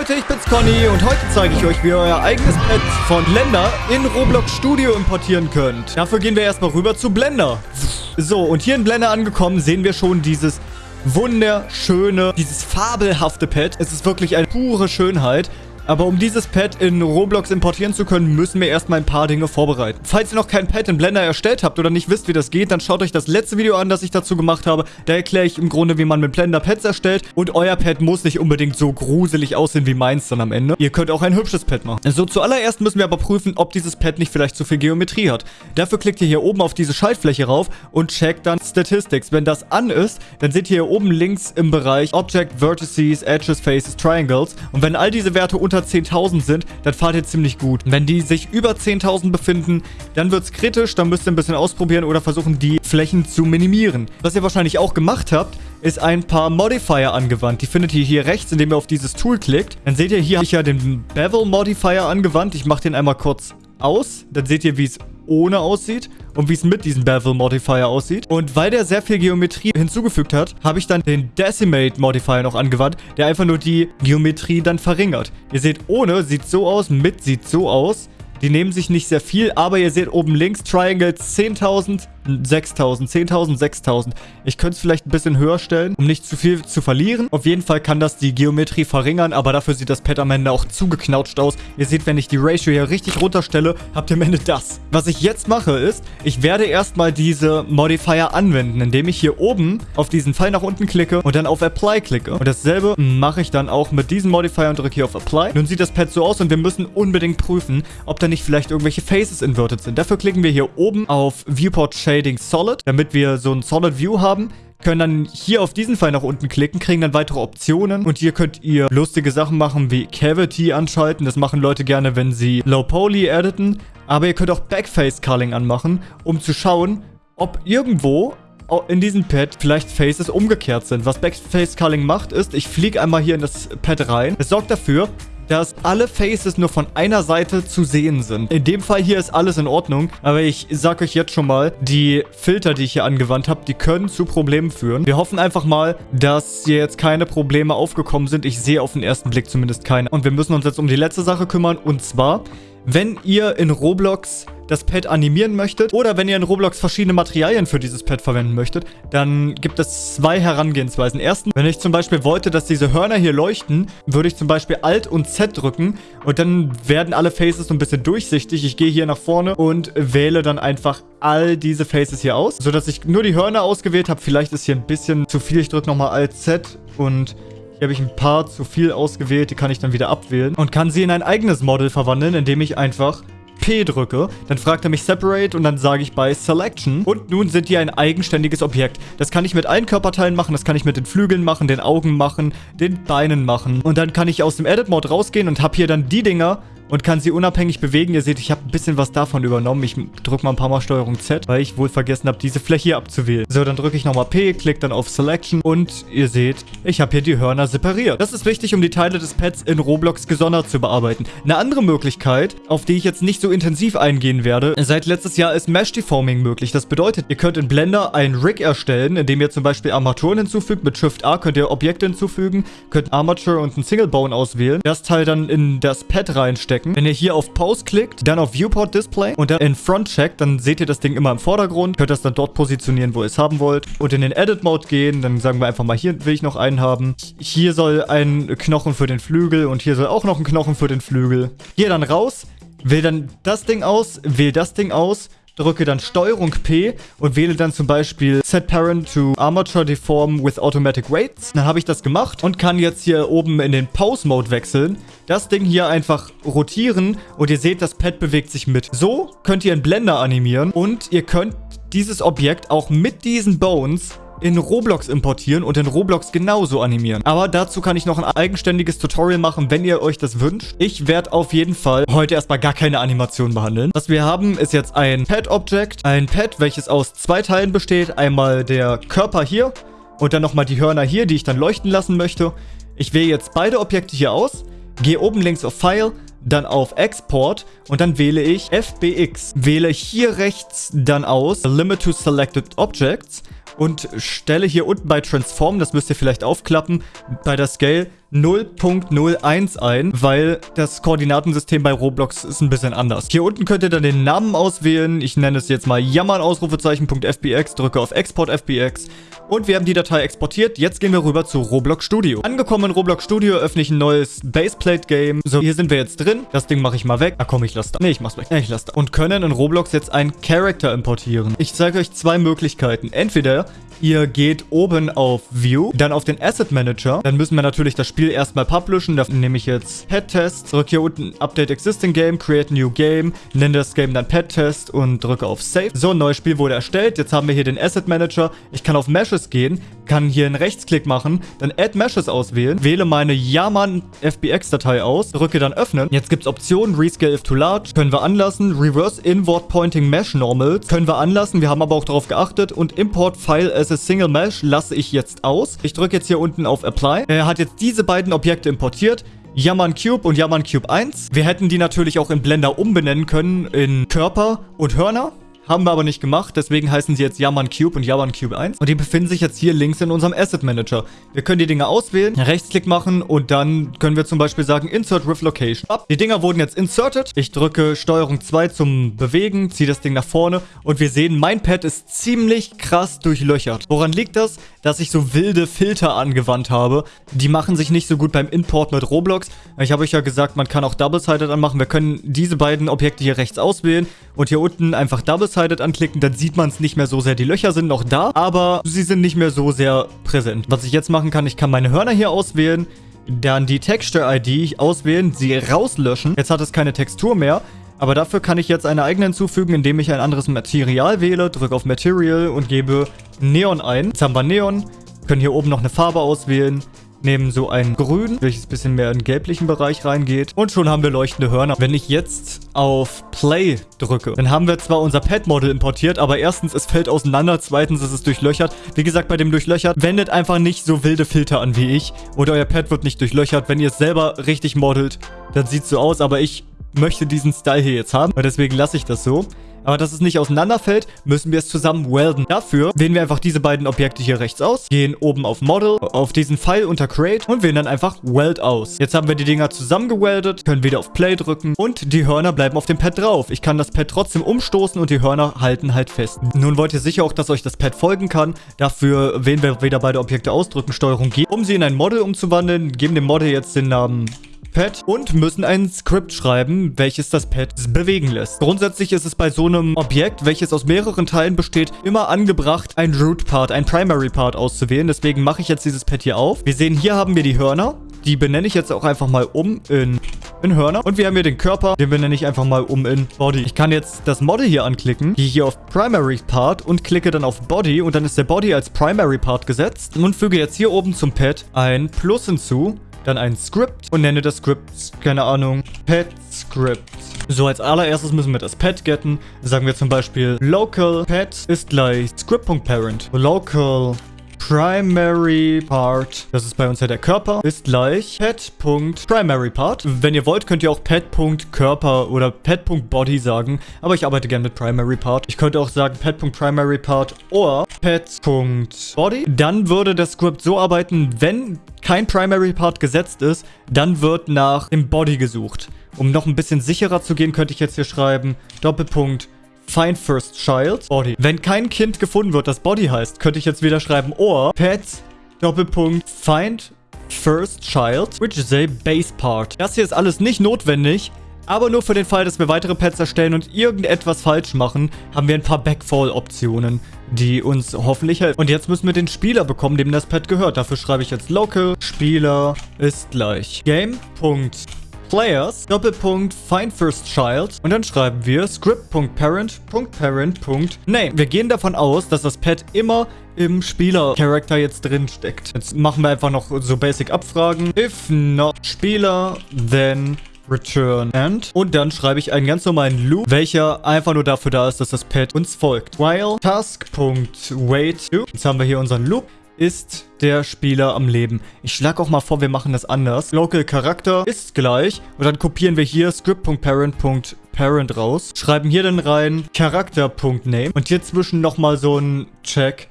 Leute, ich bin's Conny und heute zeige ich euch, wie ihr euer eigenes Pet von Blender in Roblox Studio importieren könnt. Dafür gehen wir erstmal rüber zu Blender. So, und hier in Blender angekommen sehen wir schon dieses wunderschöne, dieses fabelhafte Pet. Es ist wirklich eine pure Schönheit. Aber um dieses Pad in Roblox importieren zu können, müssen wir erstmal ein paar Dinge vorbereiten. Falls ihr noch kein Pad in Blender erstellt habt oder nicht wisst, wie das geht, dann schaut euch das letzte Video an, das ich dazu gemacht habe. Da erkläre ich im Grunde, wie man mit Blender Pads erstellt. Und euer Pad muss nicht unbedingt so gruselig aussehen wie meins dann am Ende. Ihr könnt auch ein hübsches Pad machen. So, zuallererst müssen wir aber prüfen, ob dieses Pad nicht vielleicht zu viel Geometrie hat. Dafür klickt ihr hier oben auf diese Schaltfläche rauf und checkt dann Statistics. Wenn das an ist, dann seht ihr hier oben links im Bereich Object, Vertices, Edges, Faces, Triangles. Und wenn all diese Werte unter 10.000 sind, dann fahrt ihr ziemlich gut. Wenn die sich über 10.000 befinden, dann wird es kritisch, dann müsst ihr ein bisschen ausprobieren oder versuchen, die Flächen zu minimieren. Was ihr wahrscheinlich auch gemacht habt, ist ein paar Modifier angewandt. Die findet ihr hier rechts, indem ihr auf dieses Tool klickt. Dann seht ihr, hier habe ich ja den Bevel Modifier angewandt. Ich mache den einmal kurz aus. Dann seht ihr, wie es ohne aussieht und wie es mit diesem Bevel Modifier aussieht. Und weil der sehr viel Geometrie hinzugefügt hat, habe ich dann den Decimate Modifier noch angewandt, der einfach nur die Geometrie dann verringert. Ihr seht, ohne sieht so aus, mit sieht so aus. Die nehmen sich nicht sehr viel, aber ihr seht oben links Triangle 10.000, 6.000, 10.000, 6.000. Ich könnte es vielleicht ein bisschen höher stellen, um nicht zu viel zu verlieren. Auf jeden Fall kann das die Geometrie verringern, aber dafür sieht das Pad am Ende auch zugeknautscht aus. Ihr seht, wenn ich die Ratio hier richtig runterstelle, habt ihr am Ende das. Was ich jetzt mache ist, ich werde erstmal diese Modifier anwenden, indem ich hier oben auf diesen Pfeil nach unten klicke und dann auf Apply klicke. Und dasselbe mache ich dann auch mit diesem Modifier und drücke hier auf Apply. Nun sieht das Pad so aus und wir müssen unbedingt prüfen, ob da nicht vielleicht irgendwelche Faces inverted sind. Dafür klicken wir hier oben auf Viewport Shade Shading Solid, damit wir so ein Solid View haben können dann hier auf diesen Pfeil nach unten klicken, kriegen dann weitere Optionen. Und hier könnt ihr lustige Sachen machen wie Cavity anschalten. Das machen Leute gerne, wenn sie Low Poly editen. Aber ihr könnt auch Backface Culling anmachen, um zu schauen, ob irgendwo in diesem Pad vielleicht Faces umgekehrt sind. Was Backface Culling macht, ist, ich fliege einmal hier in das Pad rein. Es sorgt dafür, dass alle Faces nur von einer Seite zu sehen sind. In dem Fall hier ist alles in Ordnung, aber ich sag euch jetzt schon mal, die Filter, die ich hier angewandt habe, die können zu Problemen führen. Wir hoffen einfach mal, dass hier jetzt keine Probleme aufgekommen sind. Ich sehe auf den ersten Blick zumindest keine. Und wir müssen uns jetzt um die letzte Sache kümmern und zwar, wenn ihr in Roblox das Pad animieren möchtet oder wenn ihr in Roblox verschiedene Materialien für dieses Pad verwenden möchtet, dann gibt es zwei Herangehensweisen. Erstens, wenn ich zum Beispiel wollte, dass diese Hörner hier leuchten, würde ich zum Beispiel Alt und Z drücken und dann werden alle Faces so ein bisschen durchsichtig. Ich gehe hier nach vorne und wähle dann einfach all diese Faces hier aus, sodass ich nur die Hörner ausgewählt habe. Vielleicht ist hier ein bisschen zu viel. Ich drücke nochmal Alt Z und hier habe ich ein paar zu viel ausgewählt, die kann ich dann wieder abwählen und kann sie in ein eigenes Model verwandeln, indem ich einfach P drücke, dann fragt er mich Separate und dann sage ich bei Selection. Und nun sind die ein eigenständiges Objekt. Das kann ich mit allen Körperteilen machen, das kann ich mit den Flügeln machen, den Augen machen, den Beinen machen. Und dann kann ich aus dem Edit-Mode rausgehen und habe hier dann die Dinger, und kann sie unabhängig bewegen. Ihr seht, ich habe ein bisschen was davon übernommen. Ich drücke mal ein paar Mal Steuerung Z, weil ich wohl vergessen habe, diese Fläche hier abzuwählen. So, dann drücke ich nochmal P, klicke dann auf Selection und ihr seht, ich habe hier die Hörner separiert. Das ist wichtig, um die Teile des Pads in Roblox gesondert zu bearbeiten. Eine andere Möglichkeit, auf die ich jetzt nicht so intensiv eingehen werde, seit letztes Jahr ist Mesh Deforming möglich. Das bedeutet, ihr könnt in Blender ein Rig erstellen, indem ihr zum Beispiel Armaturen hinzufügt. Mit Shift A könnt ihr Objekte hinzufügen, könnt Armature und ein Single Bone auswählen, das Teil dann in das Pad reinstecken checken. Wenn ihr hier auf Pause klickt, dann auf Viewport Display und dann in Front checkt, dann seht ihr das Ding immer im Vordergrund. Könnt das dann dort positionieren, wo ihr es haben wollt. Und in den Edit Mode gehen, dann sagen wir einfach mal, hier will ich noch einen haben. Hier soll ein Knochen für den Flügel und hier soll auch noch ein Knochen für den Flügel. Hier dann raus, wähle dann das Ding aus, wähle das Ding aus drücke dann Steuerung P und wähle dann zum Beispiel Set Parent to Armature Deform with Automatic Weights. Dann habe ich das gemacht und kann jetzt hier oben in den Pause Mode wechseln. Das Ding hier einfach rotieren und ihr seht, das Pad bewegt sich mit. So könnt ihr in Blender animieren und ihr könnt dieses Objekt auch mit diesen Bones in Roblox importieren und in Roblox genauso animieren. Aber dazu kann ich noch ein eigenständiges Tutorial machen, wenn ihr euch das wünscht. Ich werde auf jeden Fall heute erstmal gar keine Animation behandeln. Was wir haben, ist jetzt ein Pad-Object. Ein Pad, welches aus zwei Teilen besteht. Einmal der Körper hier und dann nochmal die Hörner hier, die ich dann leuchten lassen möchte. Ich wähle jetzt beide Objekte hier aus, gehe oben links auf File, dann auf Export und dann wähle ich FBX. Wähle hier rechts dann aus Limit to Selected Objects und stelle hier unten bei Transform, das müsst ihr vielleicht aufklappen, bei der Scale 0.01 ein, weil das Koordinatensystem bei Roblox ist ein bisschen anders. Hier unten könnt ihr dann den Namen auswählen. Ich nenne es jetzt mal jammern Ausrufezeichen.fbx, drücke auf Export FBX und wir haben die Datei exportiert. Jetzt gehen wir rüber zu Roblox Studio. Angekommen in Roblox Studio öffne ich ein neues Baseplate-Game. So, hier sind wir jetzt drin. Das Ding mache ich mal weg. Ah, komm, ich lasse da. Nee, ich mach's weg. Nee, ich lasse da. Und können in Roblox jetzt einen Character importieren. Ich zeige euch zwei Möglichkeiten. Entweder Ihr geht oben auf View, dann auf den Asset Manager. Dann müssen wir natürlich das Spiel erstmal publishen. Da nehme ich jetzt Pet Test, drücke hier unten Update Existing Game, Create New Game, nenne das Game dann Pet Test und drücke auf Save. So, ein neues Spiel wurde erstellt. Jetzt haben wir hier den Asset Manager. Ich kann auf Meshes gehen, kann hier einen Rechtsklick machen, dann Add Meshes auswählen, wähle meine Yaman FBX-Datei aus, drücke dann Öffnen. Jetzt gibt es Optionen, Rescale if too large, können wir anlassen, Reverse Inward Pointing Mesh Normals, können wir anlassen, wir haben aber auch darauf geachtet und Import File as a Single Mesh lasse ich jetzt aus. Ich drücke jetzt hier unten auf Apply. Er hat jetzt diese beiden Objekte importiert. Yaman Cube und Yaman Cube 1. Wir hätten die natürlich auch in Blender umbenennen können in Körper und Hörner. Haben wir aber nicht gemacht, deswegen heißen sie jetzt Yaman Cube und Yaman Cube 1. Und die befinden sich jetzt hier links in unserem Asset Manager. Wir können die Dinger auswählen, Rechtsklick machen und dann können wir zum Beispiel sagen Insert with Location. Die Dinger wurden jetzt inserted. Ich drücke Steuerung 2 zum Bewegen, ziehe das Ding nach vorne und wir sehen, mein Pad ist ziemlich krass durchlöchert. Woran liegt das? Dass ich so wilde Filter angewandt habe. Die machen sich nicht so gut beim Import mit Roblox. Ich habe euch ja gesagt, man kann auch Double-Sided anmachen. Wir können diese beiden Objekte hier rechts auswählen und hier unten einfach Double-Sided Double-Sided anklicken, dann sieht man es nicht mehr so sehr. Die Löcher sind noch da, aber sie sind nicht mehr so sehr präsent. Was ich jetzt machen kann, ich kann meine Hörner hier auswählen, dann die Texture-ID auswählen, sie rauslöschen. Jetzt hat es keine Textur mehr. Aber dafür kann ich jetzt eine eigene hinzufügen, indem ich ein anderes Material wähle, drücke auf Material und gebe Neon ein. Jetzt haben wir Neon, können hier oben noch eine Farbe auswählen, nehmen so ein Grün, welches ein bisschen mehr in den gelblichen Bereich reingeht. Und schon haben wir leuchtende Hörner. Wenn ich jetzt auf Play drücke, dann haben wir zwar unser Pad-Model importiert, aber erstens, es fällt auseinander, zweitens ist es durchlöchert. Wie gesagt, bei dem Durchlöchert, wendet einfach nicht so wilde Filter an wie ich. Oder euer Pad wird nicht durchlöchert. Wenn ihr es selber richtig modelt, dann sieht es so aus, aber ich möchte diesen Style hier jetzt haben. Und deswegen lasse ich das so. Aber dass es nicht auseinanderfällt, müssen wir es zusammen welden. Dafür wählen wir einfach diese beiden Objekte hier rechts aus, gehen oben auf Model, auf diesen Pfeil unter Create und wählen dann einfach Weld aus. Jetzt haben wir die Dinger zusammengeweldet, können wieder auf Play drücken und die Hörner bleiben auf dem Pad drauf. Ich kann das Pad trotzdem umstoßen und die Hörner halten halt fest. Nun wollt ihr sicher auch, dass euch das Pad folgen kann. Dafür wählen wir wieder beide Objekte aus, drücken Steuerung G, um sie in ein Model umzuwandeln, geben dem Model jetzt den Namen Pad und müssen ein Skript schreiben, welches das Pad bewegen lässt. Grundsätzlich ist es bei so einem Objekt, welches aus mehreren Teilen besteht, immer angebracht, ein Root Part, ein Primary Part auszuwählen. Deswegen mache ich jetzt dieses Pad hier auf. Wir sehen, hier haben wir die Hörner. Die benenne ich jetzt auch einfach mal um in, in Hörner. Und wir haben hier den Körper, den benenne ich einfach mal um in Body. Ich kann jetzt das Model hier anklicken, gehe hier auf Primary Part und klicke dann auf Body. Und dann ist der Body als Primary Part gesetzt. Und füge jetzt hier oben zum Pad ein Plus hinzu dann ein Script und nenne das Script, keine Ahnung, Pet Script. So, als allererstes müssen wir das Pet getten. Sagen wir zum Beispiel local pet ist gleich script.parent. Local Primary Part, das ist bei uns ja der Körper, ist gleich Pet.Primary Part. Wenn ihr wollt, könnt ihr auch Pet.Körper oder Pet.Body sagen, aber ich arbeite gerne mit Primary Part. Ich könnte auch sagen Pet.Primary Part oder Pet.Body. Dann würde das Script so arbeiten, wenn kein Primary Part gesetzt ist, dann wird nach dem Body gesucht. Um noch ein bisschen sicherer zu gehen, könnte ich jetzt hier schreiben Doppelpunkt Find First Child Body. Wenn kein Kind gefunden wird, das Body heißt, könnte ich jetzt wieder schreiben or Pet Doppelpunkt Find First Child, which is a base part. Das hier ist alles nicht notwendig, aber nur für den Fall, dass wir weitere Pets erstellen und irgendetwas falsch machen, haben wir ein paar Backfall-Optionen, die uns hoffentlich helfen. Und jetzt müssen wir den Spieler bekommen, dem das Pet gehört. Dafür schreibe ich jetzt local Spieler ist gleich game.spieler Players, Doppelpunkt, Find First Child und dann schreiben wir script.parent.parent.name. Wir gehen davon aus, dass das Pad immer im Spieler-Charakter jetzt drin steckt. Jetzt machen wir einfach noch so Basic-Abfragen. If not Spieler, then return end. Und dann schreibe ich einen ganz normalen Loop, welcher einfach nur dafür da ist, dass das Pad uns folgt. While task.wait. Jetzt haben wir hier unseren Loop ist der Spieler am Leben. Ich schlage auch mal vor, wir machen das anders. Local Charakter ist gleich. Und dann kopieren wir hier script.parent.parent raus. Schreiben hier dann rein Charakter.name. Und hier zwischen nochmal so ein Check.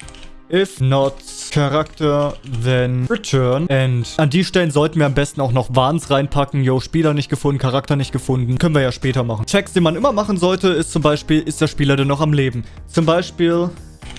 If not Charakter, then return. And an die Stellen sollten wir am besten auch noch Warns reinpacken. Yo, Spieler nicht gefunden, Charakter nicht gefunden. Können wir ja später machen. Checks, die man immer machen sollte, ist zum Beispiel, ist der Spieler denn noch am Leben? Zum Beispiel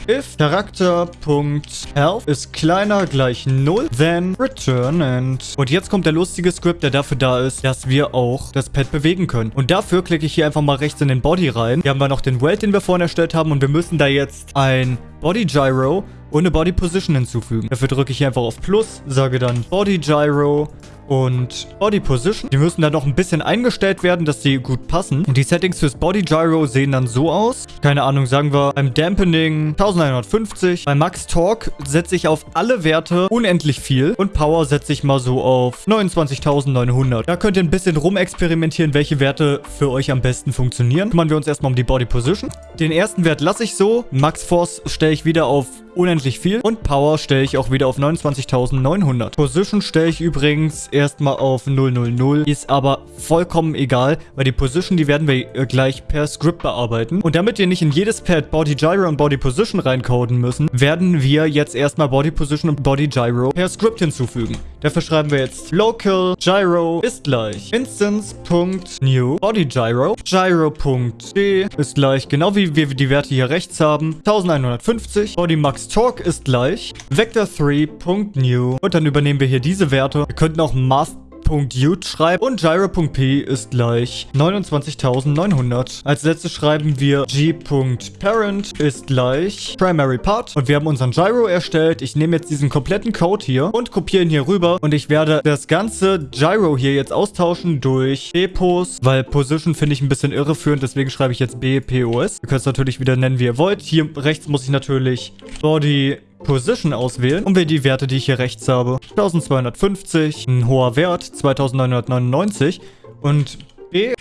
if Charakter.health ist kleiner gleich 0, then return and... Und jetzt kommt der lustige Script, der dafür da ist, dass wir auch das Pad bewegen können. Und dafür klicke ich hier einfach mal rechts in den Body rein. Hier haben wir noch den Welt, den wir vorhin erstellt haben und wir müssen da jetzt ein Body Gyro und eine Body Position hinzufügen. Dafür drücke ich hier einfach auf Plus, sage dann Body Gyro und Body Position. Die müssen dann noch ein bisschen eingestellt werden, dass sie gut passen. Und die Settings fürs Body Gyro sehen dann so aus. Keine Ahnung, sagen wir beim Dampening 1150. Bei Max Torque setze ich auf alle Werte unendlich viel. Und Power setze ich mal so auf 29.900. Da könnt ihr ein bisschen rumexperimentieren, welche Werte für euch am besten funktionieren. Kümmern wir uns erstmal um die Body Position. Den ersten Wert lasse ich so. Max Force stelle ich wieder auf unendlich viel. Und Power stelle ich auch wieder auf 29.900. Position stelle ich übrigens erstmal auf 000. Ist aber vollkommen egal, weil die Position, die werden wir äh, gleich per Script bearbeiten. Und damit wir nicht in jedes Pad Body Gyro und Body Position reincoden müssen, werden wir jetzt erstmal Body Position und Body Gyro per Script hinzufügen. Dafür schreiben wir jetzt local gyro ist gleich instance.new body gyro gyro.d ist gleich genau wie wir die Werte hier rechts haben 1150 body max torque ist gleich vector3.new und dann übernehmen wir hier diese Werte. Wir könnten auch mask Gyro.ute schreiben und Gyro.p ist gleich 29.900. Als letztes schreiben wir g.parent ist gleich primary part und wir haben unseren Gyro erstellt. Ich nehme jetzt diesen kompletten Code hier und kopiere ihn hier rüber und ich werde das ganze Gyro hier jetzt austauschen durch bpos, weil Position finde ich ein bisschen irreführend, deswegen schreibe ich jetzt bpos. Ihr könnt es natürlich wieder nennen, wie ihr wollt. Hier rechts muss ich natürlich Body Position auswählen und wähle die Werte, die ich hier rechts habe. 1250, ein hoher Wert, 2999 und B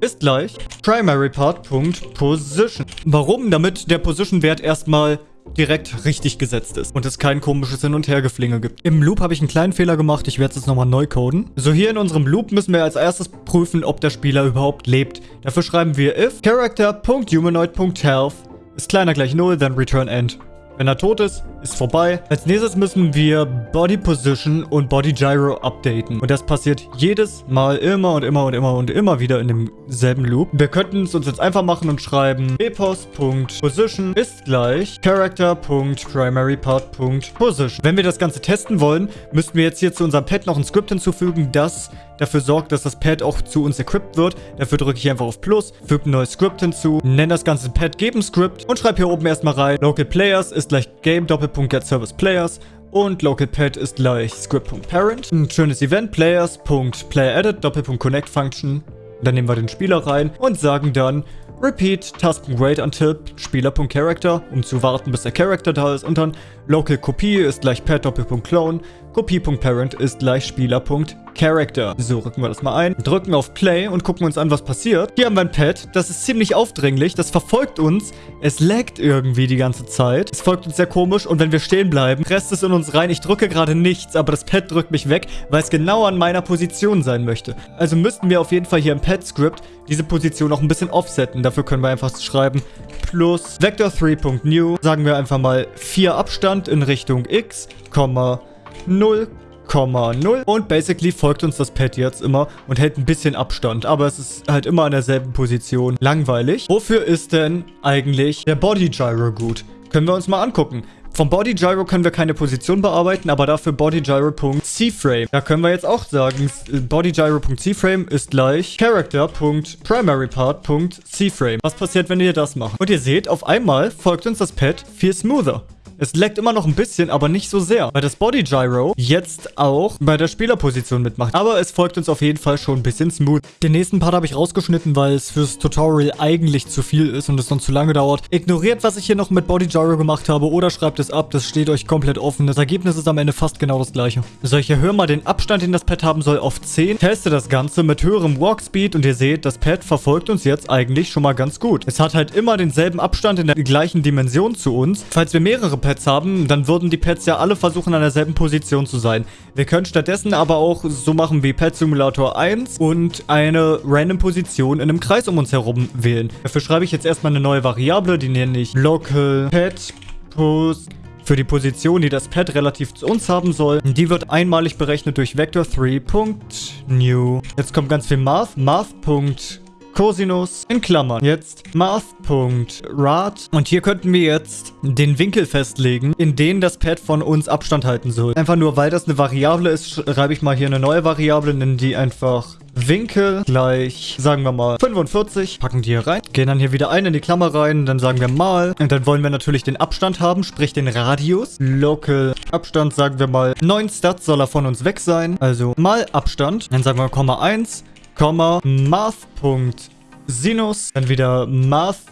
ist gleich primaryPart.Position. Warum? Damit der Position-Wert erstmal direkt richtig gesetzt ist und es kein komisches Hin- und Hergeflinge gibt. Im Loop habe ich einen kleinen Fehler gemacht. Ich werde es jetzt nochmal neu coden. So, hier in unserem Loop müssen wir als erstes prüfen, ob der Spieler überhaupt lebt. Dafür schreiben wir if character.humanoid.health ist kleiner gleich 0, dann return end. Wenn er tot ist, ist vorbei. Als nächstes müssen wir Body Position und Body Gyro updaten. Und das passiert jedes Mal immer und immer und immer und immer wieder in demselben Loop. Wir könnten es uns jetzt einfach machen und schreiben epos.position ist gleich character.primaryPart.position. Wenn wir das Ganze testen wollen, müssten wir jetzt hier zu unserem Pad noch ein Skript hinzufügen, das dafür sorgt, dass das Pad auch zu uns equipped wird. Dafür drücke ich einfach auf Plus, füge ein neues Script hinzu, nenne das ganze Pad Geben Script und schreibe hier oben erstmal rein, Local Players ist gleich Game Doppelpunkt Get Service Players und LocalPad ist gleich Script.Parent. Ein schönes Event Players.PlayerEdit Doppelpunkt Connect Function. Dann nehmen wir den Spieler rein und sagen dann Repeat Task.Wait until Spieler.Character, um zu warten, bis der Character da ist. Und dann Local Kopie ist gleich Pad Doppelpunkt Clone. Kopie.Parent ist gleich Spieler.Character. So, rücken wir das mal ein, drücken auf Play und gucken uns an, was passiert. Hier haben wir ein Pad, das ist ziemlich aufdringlich, das verfolgt uns. Es laggt irgendwie die ganze Zeit. Es folgt uns sehr komisch und wenn wir stehen bleiben, presst es in uns rein. Ich drücke gerade nichts, aber das Pad drückt mich weg, weil es genau an meiner Position sein möchte. Also müssten wir auf jeden Fall hier im Pad-Script diese Position noch ein bisschen offsetten. Dafür können wir einfach schreiben plus vector3.new, sagen wir einfach mal 4 Abstand in Richtung x, 0,0 und basically folgt uns das Pad jetzt immer und hält ein bisschen Abstand, aber es ist halt immer an derselben Position. Langweilig. Wofür ist denn eigentlich der Body Gyro gut? Können wir uns mal angucken. Vom Body Gyro können wir keine Position bearbeiten, aber dafür Body Gyro.CFrame. Da können wir jetzt auch sagen, Body Gyro.CFrame ist gleich Character.PrimaryPart.CFrame. Was passiert, wenn wir das machen? Und ihr seht, auf einmal folgt uns das Pad viel smoother. Es leckt immer noch ein bisschen, aber nicht so sehr, weil das Body Gyro jetzt auch bei der Spielerposition mitmacht. Aber es folgt uns auf jeden Fall schon ein bisschen smooth. Den nächsten Part habe ich rausgeschnitten, weil es fürs Tutorial eigentlich zu viel ist und es sonst zu lange dauert. Ignoriert, was ich hier noch mit Body Gyro gemacht habe oder schreibt es ab. Das steht euch komplett offen. Das Ergebnis ist am Ende fast genau das gleiche. So, ich erhöhe mal den Abstand, den das Pad haben soll, auf 10. Teste das Ganze mit höherem Walk Speed und ihr seht, das Pad verfolgt uns jetzt eigentlich schon mal ganz gut. Es hat halt immer denselben Abstand in der gleichen Dimension zu uns. Falls wir mehrere Pads Pets haben, dann würden die Pets ja alle versuchen, an derselben Position zu sein. Wir können stattdessen aber auch so machen wie Pet Simulator 1 und eine random Position in einem Kreis um uns herum wählen. Dafür schreibe ich jetzt erstmal eine neue Variable, die nenne ich Local Pet Post für die Position, die das Pad relativ zu uns haben soll. Die wird einmalig berechnet durch Vector3.new. Jetzt kommt ganz viel Math. Math. Cosinus in Klammern. Jetzt Math.rad. Und hier könnten wir jetzt den Winkel festlegen, in den das Pad von uns Abstand halten soll. Einfach nur, weil das eine Variable ist, schreibe ich mal hier eine neue Variable, nennen die einfach Winkel gleich, sagen wir mal, 45. Packen die hier rein. Gehen dann hier wieder ein in die Klammer rein. Dann sagen wir mal. Und dann wollen wir natürlich den Abstand haben, sprich den Radius. Local Abstand, sagen wir mal, 9 Stats soll er von uns weg sein. Also mal Abstand. Dann sagen wir Komma 1. Komma, Math.sinus, dann wieder Math.rad,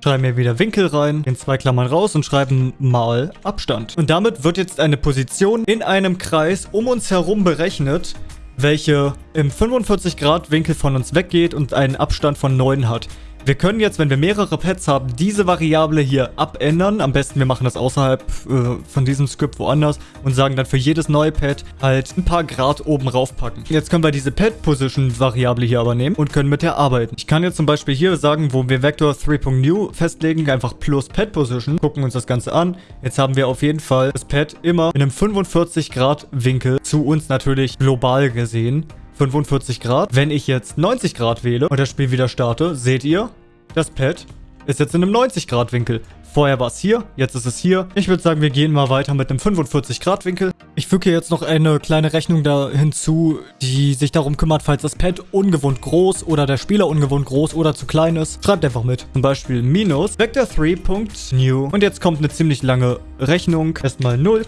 schreiben wir wieder Winkel rein, in zwei Klammern raus und schreiben mal Abstand. Und damit wird jetzt eine Position in einem Kreis um uns herum berechnet, welche im 45 Grad Winkel von uns weggeht und einen Abstand von 9 hat. Wir können jetzt, wenn wir mehrere Pads haben, diese Variable hier abändern. Am besten, wir machen das außerhalb äh, von diesem Script woanders und sagen dann für jedes neue Pad halt ein paar Grad oben raufpacken. Jetzt können wir diese Pad-Position-Variable hier aber nehmen und können mit der arbeiten. Ich kann jetzt zum Beispiel hier sagen, wo wir Vector 3.new festlegen, einfach plus Pad-Position, gucken uns das Ganze an. Jetzt haben wir auf jeden Fall das Pad immer in einem 45 Grad Winkel zu uns natürlich global gesehen 45 Grad. Wenn ich jetzt 90 Grad wähle und das Spiel wieder starte, seht ihr, das Pad ist jetzt in einem 90 Grad Winkel. Vorher war es hier, jetzt ist es hier. Ich würde sagen, wir gehen mal weiter mit einem 45 Grad Winkel. Ich füge jetzt noch eine kleine Rechnung da hinzu, die sich darum kümmert, falls das Pad ungewohnt groß oder der Spieler ungewohnt groß oder zu klein ist. Schreibt einfach mit. Zum Beispiel minus vector3.new. Und jetzt kommt eine ziemlich lange Rechnung. Erstmal 0,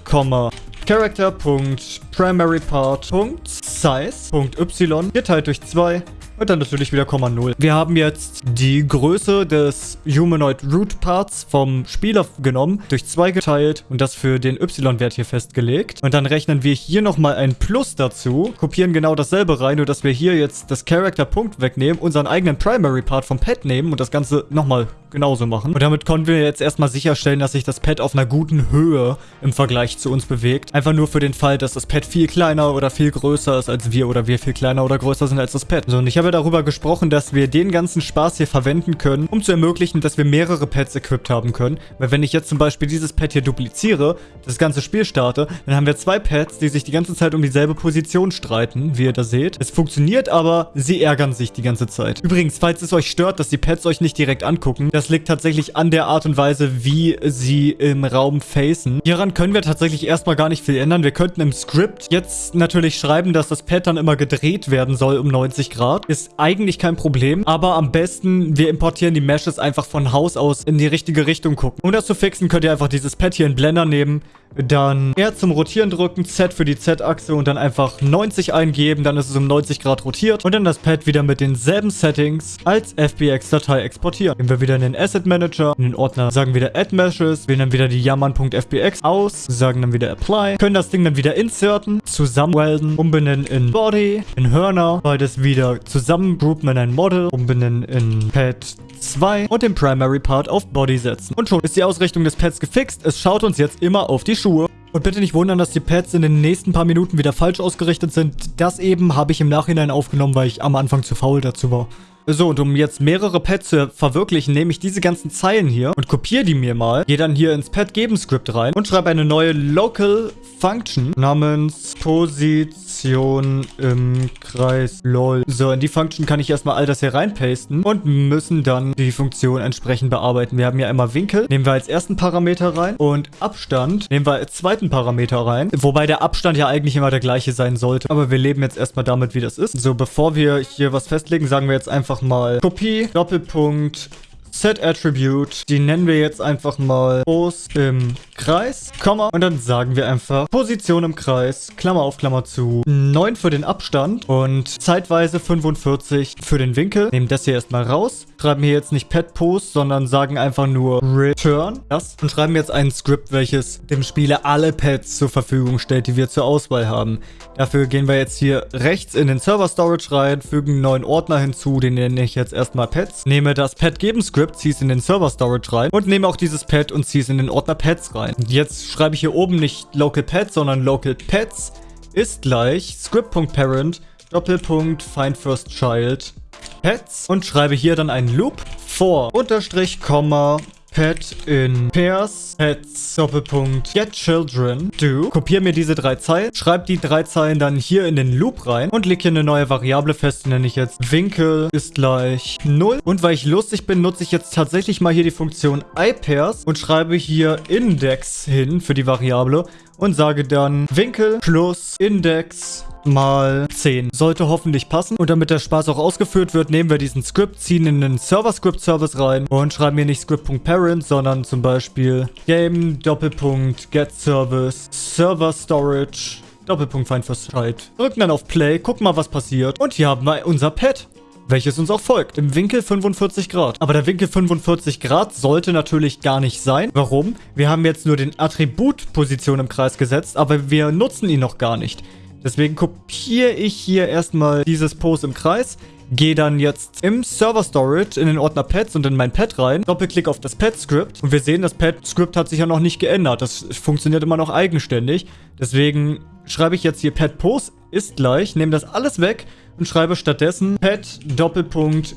Character.primaryPart.size.y geteilt durch 2 und dann natürlich wieder Komma 0. Wir haben jetzt die Größe des Humanoid Root Parts vom Spieler genommen, durch 2 geteilt und das für den Y-Wert hier festgelegt. Und dann rechnen wir hier nochmal ein Plus dazu, kopieren genau dasselbe rein, nur dass wir hier jetzt das Character-Punkt wegnehmen, unseren eigenen Primary Part vom Pad nehmen und das Ganze nochmal genauso machen. Und damit konnten wir jetzt erstmal sicherstellen, dass sich das Pad auf einer guten Höhe im Vergleich zu uns bewegt. Einfach nur für den Fall, dass das Pad viel kleiner oder viel größer ist als wir oder wir viel kleiner oder größer sind als das Pad. So, und ich habe darüber gesprochen, dass wir den ganzen Spaß hier verwenden können, um zu ermöglichen, dass wir mehrere Pads equipped haben können. Weil wenn ich jetzt zum Beispiel dieses Pad hier dupliziere, das ganze Spiel starte, dann haben wir zwei Pads, die sich die ganze Zeit um dieselbe Position streiten, wie ihr da seht. Es funktioniert aber, sie ärgern sich die ganze Zeit. Übrigens, falls es euch stört, dass die Pads euch nicht direkt angucken, das das liegt tatsächlich an der Art und Weise, wie sie im Raum facen. Hieran können wir tatsächlich erstmal gar nicht viel ändern. Wir könnten im Skript jetzt natürlich schreiben, dass das Pad dann immer gedreht werden soll um 90 Grad. Ist eigentlich kein Problem, aber am besten, wir importieren die Meshes einfach von Haus aus in die richtige Richtung gucken. Um das zu fixen, könnt ihr einfach dieses Pad hier in Blender nehmen, dann R zum Rotieren drücken, Z für die Z-Achse und dann einfach 90 eingeben, dann ist es um 90 Grad rotiert und dann das Pad wieder mit denselben Settings als FBX-Datei exportieren. Gehen wir wieder in den Asset Manager, in den Ordner sagen wieder Add Meshes, wählen dann wieder die jammern.fbx aus, sagen dann wieder Apply, können das Ding dann wieder inserten, zusammenwelden, umbenennen in Body, in Hörner, beides wieder zusammengroupen in ein Model, umbenennen in Pad 2 und den Primary Part auf Body setzen. Und schon ist die Ausrichtung des Pads gefixt. Es schaut uns jetzt immer auf die Schuhe. Und bitte nicht wundern, dass die Pads in den nächsten paar Minuten wieder falsch ausgerichtet sind. Das eben habe ich im Nachhinein aufgenommen, weil ich am Anfang zu faul dazu war. So, und um jetzt mehrere Pads zu verwirklichen, nehme ich diese ganzen Zeilen hier und kopiere die mir mal. Gehe dann hier ins Pad geben Script rein und schreibe eine neue Local Function namens Position im Kreis lol. So, in die Function kann ich erstmal all das hier reinpasten und müssen dann die Funktion entsprechend bearbeiten. Wir haben ja immer Winkel, nehmen wir als ersten Parameter rein und Abstand nehmen wir als zweiten Parameter rein. Wobei der Abstand ja eigentlich immer der gleiche sein sollte. Aber wir leben jetzt erstmal damit, wie das ist. So, bevor wir hier was festlegen, sagen wir jetzt einfach mal Kopie, Doppelpunkt, Set Attribute, die nennen wir jetzt einfach mal Post im Kreis, Komma, und dann sagen wir einfach Position im Kreis, Klammer auf, Klammer zu, 9 für den Abstand und zeitweise 45 für den Winkel. Nehmen das hier erstmal raus, schreiben hier jetzt nicht Pet Post, sondern sagen einfach nur Return das und schreiben jetzt ein Skript, welches dem Spieler alle Pads zur Verfügung stellt, die wir zur Auswahl haben. Dafür gehen wir jetzt hier rechts in den Server Storage rein, fügen einen neuen Ordner hinzu, den nenne ich jetzt erstmal Pets, nehme das Pad geben Script Script, ziehe es in den Server Storage rein und nehme auch dieses Pad und ziehe es in den Ordner Pets rein. Jetzt schreibe ich hier oben nicht Local Pets, sondern Local Pets ist gleich Script.parent Doppelpunkt find first child Pets und schreibe hier dann einen Loop vor Unterstrich, Komma, Pet in Pairs, Pets, Doppelpunkt, Get Children, Do. Kopiere mir diese drei Zeilen, schreibe die drei Zeilen dann hier in den Loop rein und lege hier eine neue Variable fest, die nenne ich jetzt Winkel ist gleich 0. Und weil ich lustig bin, nutze ich jetzt tatsächlich mal hier die Funktion iPairs und schreibe hier Index hin für die Variable und sage dann Winkel plus Index mal 10. Sollte hoffentlich passen. Und damit der Spaß auch ausgeführt wird, nehmen wir diesen Script, ziehen in den Server-Script-Service rein und schreiben hier nicht Script.parent, sondern zum Beispiel Game Doppelpunkt Get Service Server Storage Doppelpunkt Find Child. Drücken dann auf Play, gucken mal, was passiert. Und hier haben wir unser Pad welches uns auch folgt, im Winkel 45 Grad. Aber der Winkel 45 Grad sollte natürlich gar nicht sein. Warum? Wir haben jetzt nur den Attribut Position im Kreis gesetzt, aber wir nutzen ihn noch gar nicht. Deswegen kopiere ich hier erstmal dieses Post im Kreis, gehe dann jetzt im Server Storage in den Ordner Pets und in mein Pad rein, Doppelklick auf das Pad-Script und wir sehen, das Pad-Script hat sich ja noch nicht geändert. Das funktioniert immer noch eigenständig. Deswegen schreibe ich jetzt hier Pad Post ist gleich, nehme das alles weg und schreibe stattdessen pet Doppelpunkt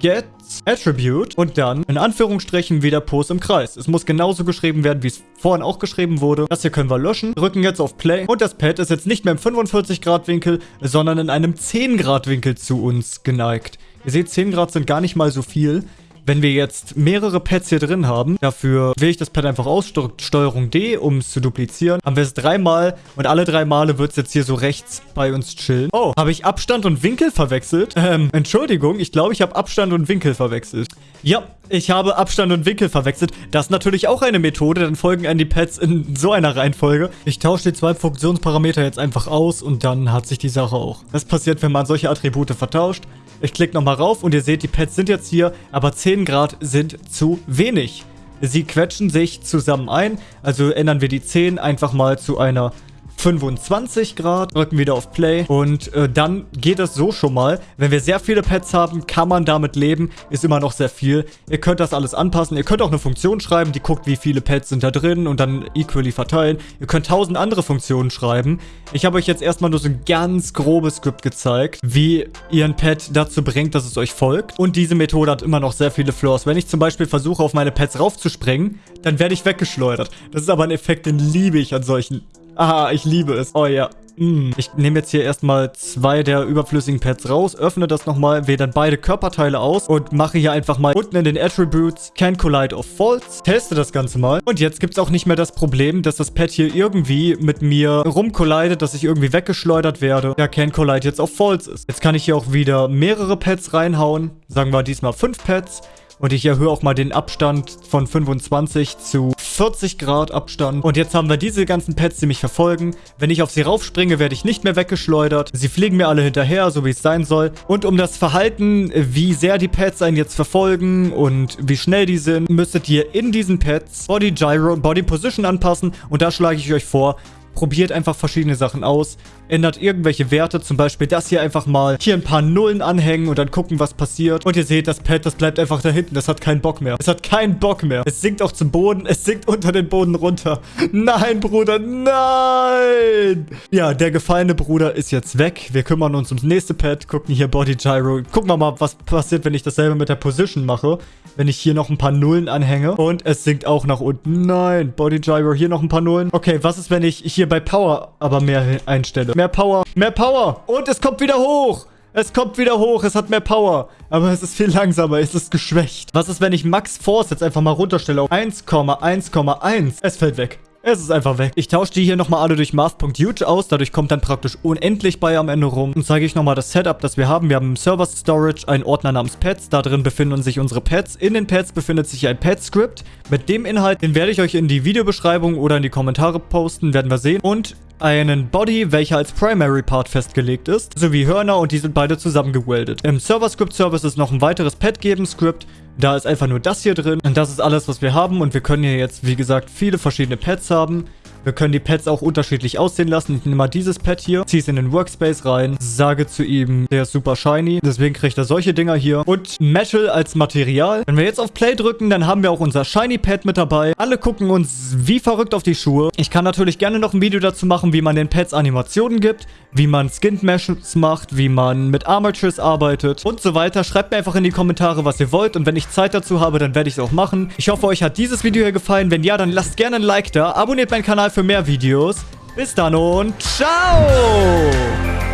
get attribute und dann in Anführungsstrichen wieder Post im Kreis. Es muss genauso geschrieben werden, wie es vorhin auch geschrieben wurde. Das hier können wir löschen, drücken jetzt auf Play und das Pad ist jetzt nicht mehr im 45 Grad Winkel, sondern in einem 10 Grad Winkel zu uns geneigt. Ihr seht, 10 Grad sind gar nicht mal so viel. Wenn wir jetzt mehrere Pads hier drin haben, dafür wähle ich das Pad einfach aus, Steuerung D, um es zu duplizieren. Haben wir es dreimal und alle drei Male wird es jetzt hier so rechts bei uns chillen. Oh, habe ich Abstand und Winkel verwechselt? Ähm, Entschuldigung, ich glaube, ich habe Abstand und Winkel verwechselt. Ja, ich habe Abstand und Winkel verwechselt. Das ist natürlich auch eine Methode, dann folgen an die Pads in so einer Reihenfolge. Ich tausche die zwei Funktionsparameter jetzt einfach aus und dann hat sich die Sache auch. Das passiert, wenn man solche Attribute vertauscht. Ich klicke nochmal rauf und ihr seht, die Pads sind jetzt hier, aber 10 Grad sind zu wenig. Sie quetschen sich zusammen ein, also ändern wir die 10 einfach mal zu einer 25 Grad, drücken wieder auf Play und äh, dann geht das so schon mal. Wenn wir sehr viele Pads haben, kann man damit leben, ist immer noch sehr viel. Ihr könnt das alles anpassen, ihr könnt auch eine Funktion schreiben, die guckt, wie viele Pads sind da drin und dann equally verteilen. Ihr könnt tausend andere Funktionen schreiben. Ich habe euch jetzt erstmal nur so ein ganz grobes Skript gezeigt, wie ihr ein Pad dazu bringt, dass es euch folgt. Und diese Methode hat immer noch sehr viele Flaws. Wenn ich zum Beispiel versuche, auf meine Pads raufzuspringen, dann werde ich weggeschleudert. Das ist aber ein Effekt, den liebe ich an solchen Ah, ich liebe es. Oh ja. Mm. Ich nehme jetzt hier erstmal zwei der überflüssigen Pads raus, öffne das nochmal, wähle dann beide Körperteile aus und mache hier einfach mal unten in den Attributes Can Collide of False, teste das Ganze mal. Und jetzt gibt es auch nicht mehr das Problem, dass das Pad hier irgendwie mit mir rumcollidet, dass ich irgendwie weggeschleudert werde, da Can Collide jetzt auf False ist. Jetzt kann ich hier auch wieder mehrere Pads reinhauen, sagen wir diesmal fünf Pads. Und ich erhöhe auch mal den Abstand von 25 zu 40 Grad Abstand. Und jetzt haben wir diese ganzen Pets, die mich verfolgen. Wenn ich auf sie raufspringe, werde ich nicht mehr weggeschleudert. Sie fliegen mir alle hinterher, so wie es sein soll. Und um das Verhalten, wie sehr die Pets einen jetzt verfolgen und wie schnell die sind, müsstet ihr in diesen Pets Body Gyro und Body Position anpassen. Und da schlage ich euch vor, probiert einfach verschiedene Sachen aus, ändert irgendwelche Werte, zum Beispiel das hier einfach mal hier ein paar Nullen anhängen und dann gucken, was passiert. Und ihr seht, das Pad, das bleibt einfach da hinten, das hat keinen Bock mehr. Es hat keinen Bock mehr. Es sinkt auch zum Boden, es sinkt unter den Boden runter. Nein, Bruder, nein! Ja, der gefallene Bruder ist jetzt weg. Wir kümmern uns ums nächste Pad, gucken hier Body Gyro. Gucken wir mal, was passiert, wenn ich dasselbe mit der Position mache. Wenn ich hier noch ein paar Nullen anhänge. Und es sinkt auch nach unten. Nein, Body Gyro, hier noch ein paar Nullen. Okay, was ist, wenn ich hier bei Power aber mehr einstelle. Mehr Power. Mehr Power. Und es kommt wieder hoch. Es kommt wieder hoch, es hat mehr Power. Aber es ist viel langsamer, es ist geschwächt. Was ist, wenn ich Max Force jetzt einfach mal runterstelle auf 1,1,1? Es fällt weg. Es ist einfach weg. Ich tausche die hier nochmal alle durch Math.huge aus. Dadurch kommt dann praktisch unendlich bei am Ende rum. Und zeige ich nochmal das Setup, das wir haben. Wir haben im Server Storage einen Ordner namens Pets. Da drin befinden sich unsere Pets. In den Pets befindet sich ein Pet-Script. Mit dem Inhalt, den werde ich euch in die Videobeschreibung oder in die Kommentare posten. Werden wir sehen. Und einen Body, welcher als Primary Part festgelegt ist, sowie Hörner und die sind beide zusammengeweldet. Im Server Script Service ist noch ein weiteres Pet geben Script, da ist einfach nur das hier drin. Und das ist alles, was wir haben. Und wir können hier jetzt, wie gesagt, viele verschiedene Pads haben. Wir können die Pets auch unterschiedlich aussehen lassen. Ich nehme mal dieses Pet hier, ziehe es in den Workspace rein, sage zu ihm, der ist super shiny. Deswegen kriegt er solche Dinger hier. Und Metal als Material. Wenn wir jetzt auf Play drücken, dann haben wir auch unser Shiny Pet mit dabei. Alle gucken uns wie verrückt auf die Schuhe. Ich kann natürlich gerne noch ein Video dazu machen, wie man den Pets Animationen gibt, wie man Skin Meshes macht, wie man mit Armatures arbeitet und so weiter. Schreibt mir einfach in die Kommentare, was ihr wollt. Und wenn ich Zeit dazu habe, dann werde ich es auch machen. Ich hoffe, euch hat dieses Video hier gefallen. Wenn ja, dann lasst gerne ein Like da. Abonniert meinen Kanal für mehr Videos. Bis dann und ciao!